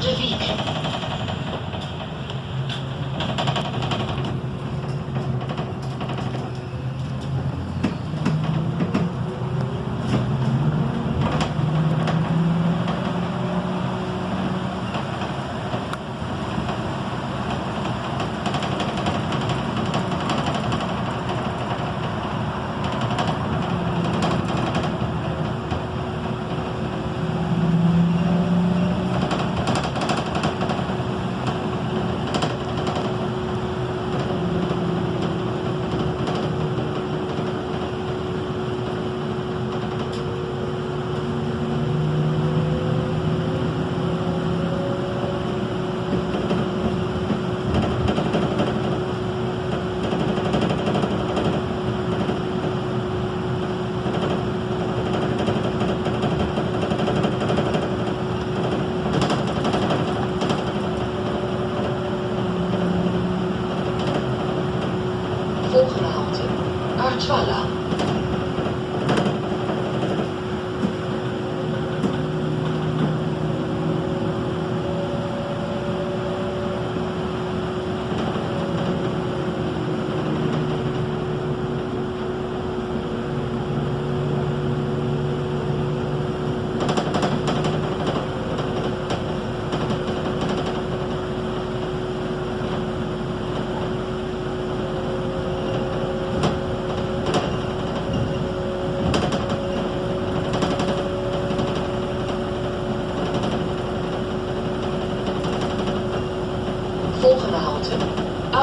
De Wiek.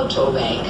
autobank.